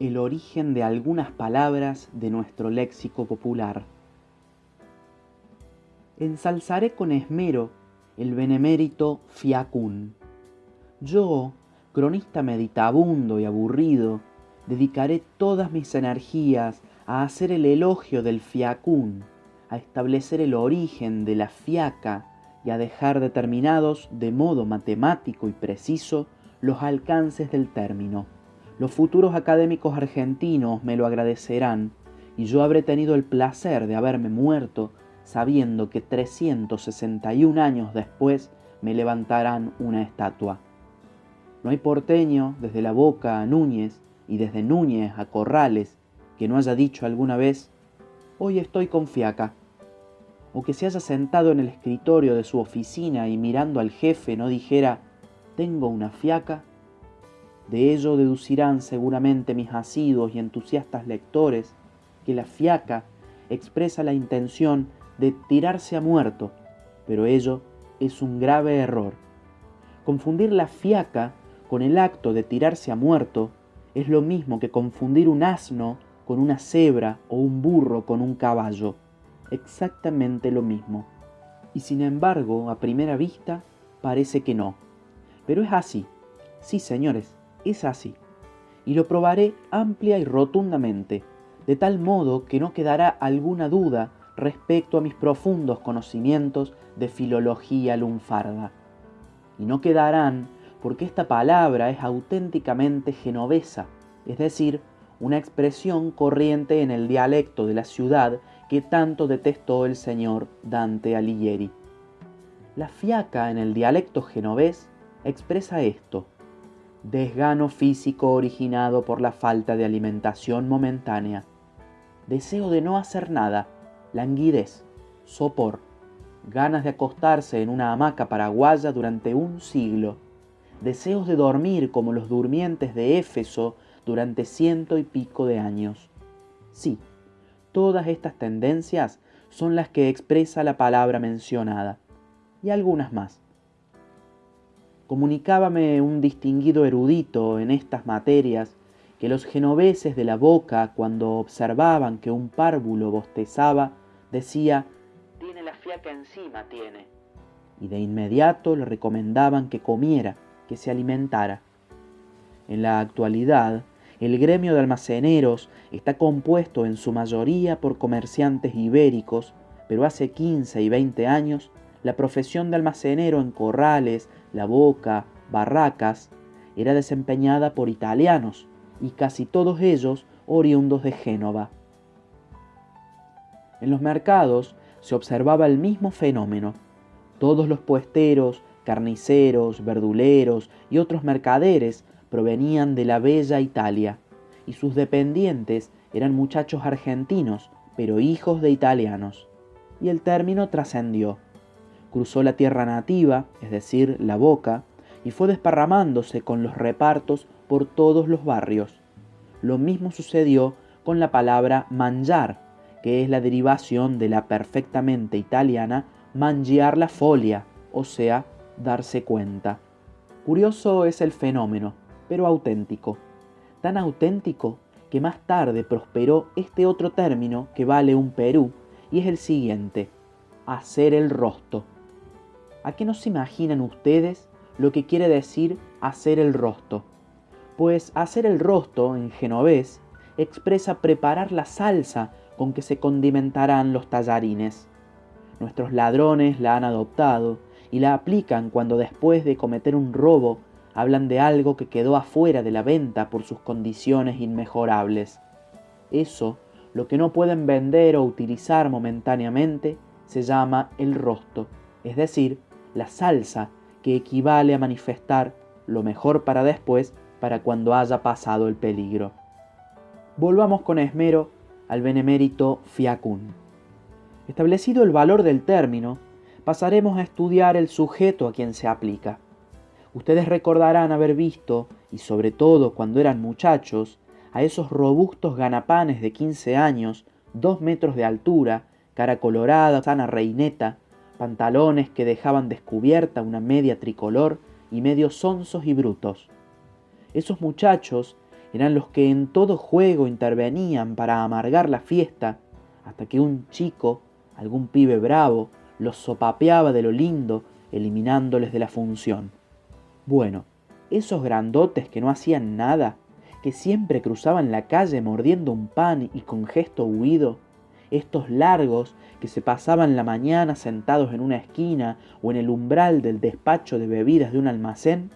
el origen de algunas palabras de nuestro léxico popular. Ensalzaré con esmero el benemérito fiacún. Yo, cronista meditabundo y aburrido, dedicaré todas mis energías a hacer el elogio del fiacún, a establecer el origen de la fiaca y a dejar determinados de modo matemático y preciso los alcances del término. Los futuros académicos argentinos me lo agradecerán y yo habré tenido el placer de haberme muerto sabiendo que 361 años después me levantarán una estatua. No hay porteño desde la boca a Núñez y desde Núñez a Corrales que no haya dicho alguna vez, hoy estoy con fiaca, o que se haya sentado en el escritorio de su oficina y mirando al jefe no dijera, tengo una fiaca. De ello deducirán seguramente mis asiduos y entusiastas lectores que la fiaca expresa la intención de tirarse a muerto, pero ello es un grave error. Confundir la fiaca con el acto de tirarse a muerto es lo mismo que confundir un asno con una cebra o un burro con un caballo. Exactamente lo mismo. Y sin embargo, a primera vista, parece que no. Pero es así. Sí, señores, es así. Y lo probaré amplia y rotundamente, de tal modo que no quedará alguna duda respecto a mis profundos conocimientos de filología lunfarda. Y no quedarán porque esta palabra es auténticamente genovesa, es decir, una expresión corriente en el dialecto de la ciudad que tanto detestó el señor Dante Alighieri. La fiaca en el dialecto genovés expresa esto, desgano físico originado por la falta de alimentación momentánea, deseo de no hacer nada, languidez, sopor, ganas de acostarse en una hamaca paraguaya durante un siglo, deseos de dormir como los durmientes de Éfeso durante ciento y pico de años. Sí, todas estas tendencias son las que expresa la palabra mencionada, y algunas más. Comunicábame un distinguido erudito en estas materias que los genoveses de la boca, cuando observaban que un párvulo bostezaba, decía, tiene la fiaca encima, tiene. Y de inmediato le recomendaban que comiera, que se alimentara. En la actualidad, el gremio de almaceneros está compuesto en su mayoría por comerciantes ibéricos, pero hace 15 y 20 años la profesión de almacenero en corrales, la boca, barracas, era desempeñada por italianos, y casi todos ellos oriundos de Génova. En los mercados se observaba el mismo fenómeno. Todos los puesteros, carniceros, verduleros y otros mercaderes provenían de la bella Italia, y sus dependientes eran muchachos argentinos, pero hijos de italianos. Y el término trascendió. Cruzó la tierra nativa, es decir, la boca, y fue desparramándose con los repartos por todos los barrios. Lo mismo sucedió con la palabra manjar, que es la derivación de la perfectamente italiana mangiar la folia, o sea, darse cuenta. Curioso es el fenómeno, pero auténtico. Tan auténtico que más tarde prosperó este otro término que vale un Perú, y es el siguiente, hacer el rostro. ¿A qué no se imaginan ustedes lo que quiere decir hacer el rostro? Pues hacer el rostro en genovés expresa preparar la salsa con que se condimentarán los tallarines. Nuestros ladrones la han adoptado y la aplican cuando después de cometer un robo hablan de algo que quedó afuera de la venta por sus condiciones inmejorables. Eso, lo que no pueden vender o utilizar momentáneamente, se llama el rosto, es decir, la salsa que equivale a manifestar lo mejor para después para cuando haya pasado el peligro. Volvamos con esmero al benemérito fiacun. Establecido el valor del término, pasaremos a estudiar el sujeto a quien se aplica. Ustedes recordarán haber visto, y sobre todo cuando eran muchachos, a esos robustos ganapanes de 15 años, dos metros de altura, cara colorada, sana reineta, pantalones que dejaban descubierta una media tricolor y medios sonsos y brutos. Esos muchachos eran los que en todo juego intervenían para amargar la fiesta, hasta que un chico, algún pibe bravo, los sopapeaba de lo lindo, eliminándoles de la función. Bueno, esos grandotes que no hacían nada, que siempre cruzaban la calle mordiendo un pan y con gesto huido, estos largos que se pasaban la mañana sentados en una esquina o en el umbral del despacho de bebidas de un almacén,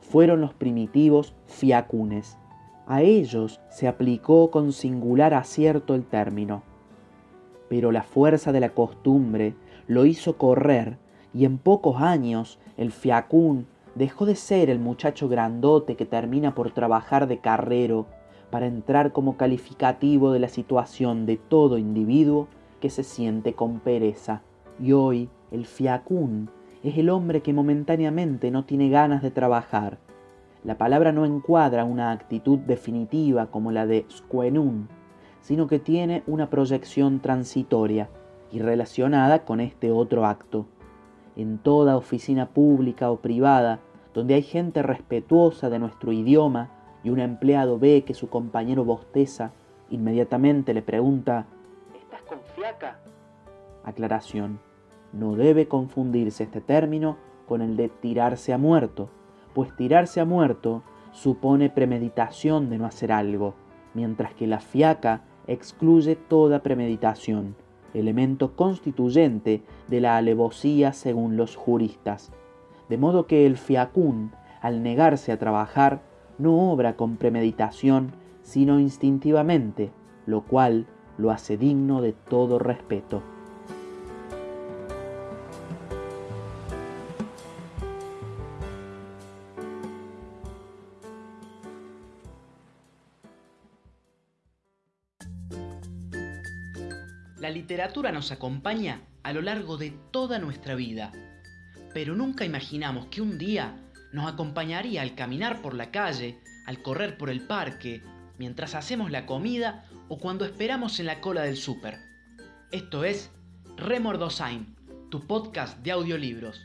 fueron los primitivos fiacunes. A ellos se aplicó con singular acierto el término. Pero la fuerza de la costumbre lo hizo correr y en pocos años el fiacún dejó de ser el muchacho grandote que termina por trabajar de carrero para entrar como calificativo de la situación de todo individuo que se siente con pereza. Y hoy el fiacún es el hombre que momentáneamente no tiene ganas de trabajar. La palabra no encuadra una actitud definitiva como la de squenun, sino que tiene una proyección transitoria y relacionada con este otro acto. En toda oficina pública o privada, donde hay gente respetuosa de nuestro idioma y un empleado ve que su compañero bosteza, inmediatamente le pregunta, ¿Estás con fiaca? Aclaración. No debe confundirse este término con el de tirarse a muerto, pues tirarse a muerto supone premeditación de no hacer algo, mientras que la fiaca excluye toda premeditación, elemento constituyente de la alevosía según los juristas. De modo que el fiacún, al negarse a trabajar, no obra con premeditación, sino instintivamente, lo cual lo hace digno de todo respeto. La literatura nos acompaña a lo largo de toda nuestra vida, pero nunca imaginamos que un día nos acompañaría al caminar por la calle, al correr por el parque, mientras hacemos la comida o cuando esperamos en la cola del súper. Esto es Remordosain, tu podcast de audiolibros.